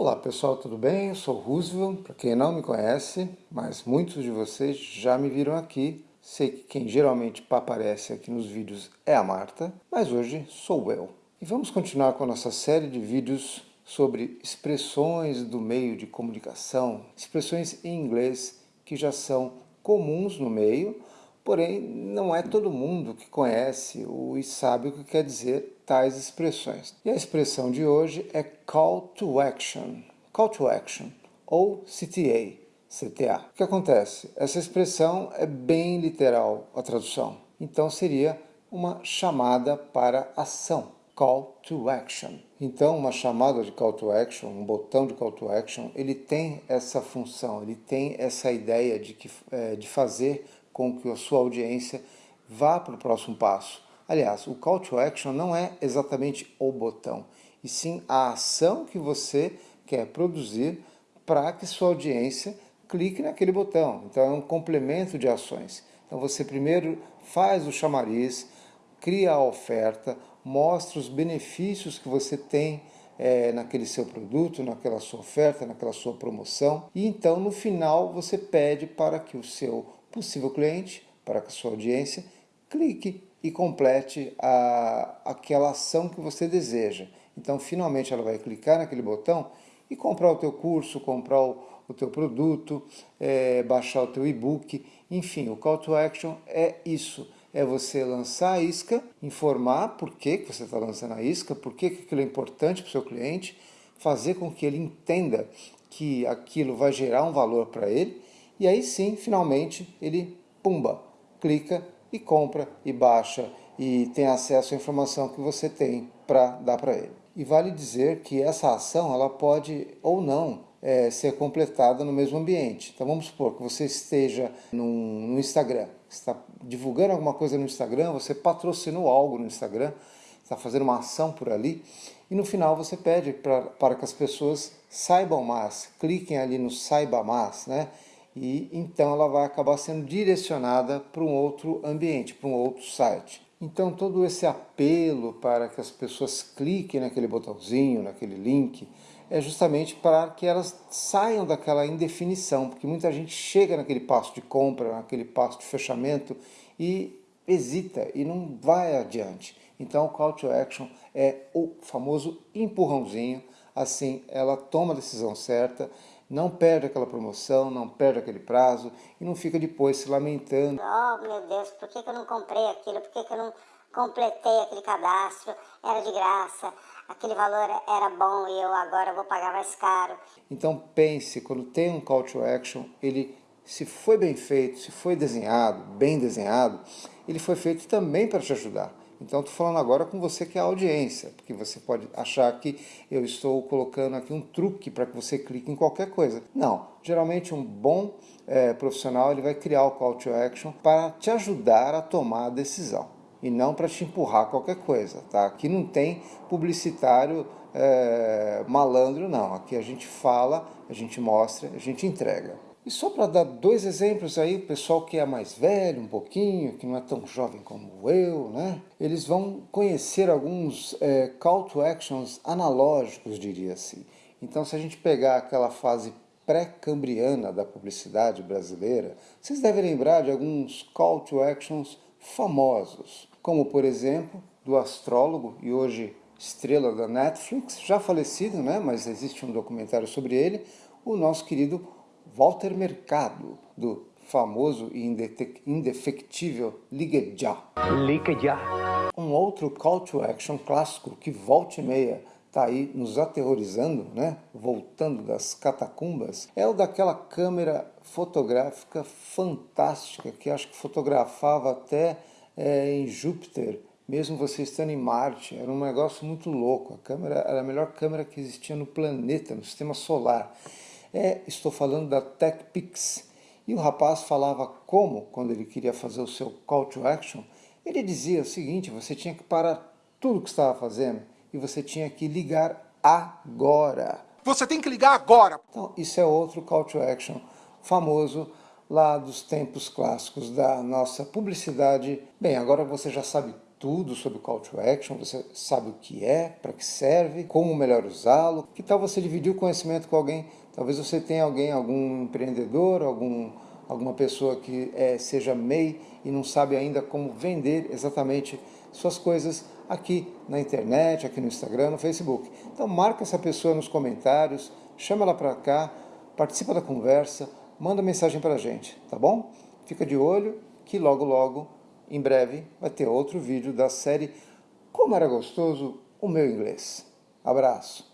Olá pessoal, tudo bem? Eu sou Roosevelt, para quem não me conhece, mas muitos de vocês já me viram aqui. Sei que quem geralmente aparece aqui nos vídeos é a Marta, mas hoje sou eu. E vamos continuar com a nossa série de vídeos sobre expressões do meio de comunicação, expressões em inglês que já são comuns no meio, porém não é todo mundo que conhece ou sabe o que quer dizer tais expressões. E a expressão de hoje é Call to Action, Call to Action, ou CTA, CTA. O que acontece? Essa expressão é bem literal a tradução, então seria uma chamada para ação, Call to Action. Então, uma chamada de Call to Action, um botão de Call to Action, ele tem essa função, ele tem essa ideia de, que, é, de fazer com que a sua audiência vá para o próximo passo. Aliás, o call to action não é exatamente o botão, e sim a ação que você quer produzir para que sua audiência clique naquele botão. Então é um complemento de ações. Então você primeiro faz o chamariz, cria a oferta, mostra os benefícios que você tem é, naquele seu produto, naquela sua oferta, naquela sua promoção. E então no final você pede para que o seu possível cliente, para a sua audiência, clique e complete a, aquela ação que você deseja. Então, finalmente, ela vai clicar naquele botão e comprar o teu curso, comprar o, o teu produto, é, baixar o teu e-book, enfim, o call to action é isso, é você lançar a isca, informar por que, que você está lançando a isca, por que, que aquilo é importante para o seu cliente, fazer com que ele entenda que aquilo vai gerar um valor para ele, e aí sim, finalmente, ele, pumba, clica e compra e baixa e tem acesso à informação que você tem para dar para ele. E vale dizer que essa ação ela pode ou não é, ser completada no mesmo ambiente. Então vamos supor que você esteja no, no Instagram, está divulgando alguma coisa no Instagram, você patrocinou algo no Instagram, está fazendo uma ação por ali, e no final você pede para que as pessoas saibam mais, cliquem ali no saiba mais, né? E então ela vai acabar sendo direcionada para um outro ambiente, para um outro site. Então todo esse apelo para que as pessoas cliquem naquele botãozinho, naquele link, é justamente para que elas saiam daquela indefinição, porque muita gente chega naquele passo de compra, naquele passo de fechamento e hesita e não vai adiante. Então o call to action é o famoso empurrãozinho, assim ela toma a decisão certa não perde aquela promoção, não perde aquele prazo e não fica depois se lamentando. Oh meu Deus, por que, que eu não comprei aquilo? Por que, que eu não completei aquele cadastro? Era de graça, aquele valor era bom e eu agora vou pagar mais caro. Então pense, quando tem um call to action, ele se foi bem feito, se foi desenhado, bem desenhado, ele foi feito também para te ajudar. Então, estou falando agora com você que é a audiência, porque você pode achar que eu estou colocando aqui um truque para que você clique em qualquer coisa. Não, geralmente um bom é, profissional ele vai criar o call to action para te ajudar a tomar a decisão e não para te empurrar qualquer coisa. Tá? Aqui não tem publicitário é, malandro, não. Aqui a gente fala, a gente mostra, a gente entrega. E só para dar dois exemplos aí, o pessoal que é mais velho um pouquinho, que não é tão jovem como eu, né? Eles vão conhecer alguns é, call to actions analógicos, diria assim. Então se a gente pegar aquela fase pré-cambriana da publicidade brasileira, vocês devem lembrar de alguns call to actions famosos, como por exemplo, do astrólogo e hoje estrela da Netflix, já falecido, né? mas existe um documentário sobre ele, o nosso querido Walter Mercado, do famoso e indefectível Ligue Já. Ligue Já. Um outro call to action clássico que volta e meia está aí nos aterrorizando, né? voltando das catacumbas, é o daquela câmera fotográfica fantástica que acho que fotografava até é, em Júpiter, mesmo você estando em Marte. Era um negócio muito louco. A câmera era a melhor câmera que existia no planeta, no sistema solar. É, estou falando da TechPix. E o rapaz falava como, quando ele queria fazer o seu call to action, ele dizia o seguinte, você tinha que parar tudo que estava fazendo e você tinha que ligar agora. Você tem que ligar agora! Então, isso é outro call to action famoso lá dos tempos clássicos da nossa publicidade. Bem, agora você já sabe tudo sobre o Call to Action, você sabe o que é, para que serve, como melhor usá-lo. Que tal você dividir o conhecimento com alguém? Talvez você tenha alguém, algum empreendedor, algum, alguma pessoa que é, seja MEI e não sabe ainda como vender exatamente suas coisas aqui na internet, aqui no Instagram, no Facebook. Então marca essa pessoa nos comentários, chama ela para cá, participa da conversa, manda mensagem para a gente, tá bom? Fica de olho que logo logo em breve vai ter outro vídeo da série Como Era Gostoso o Meu Inglês. Abraço!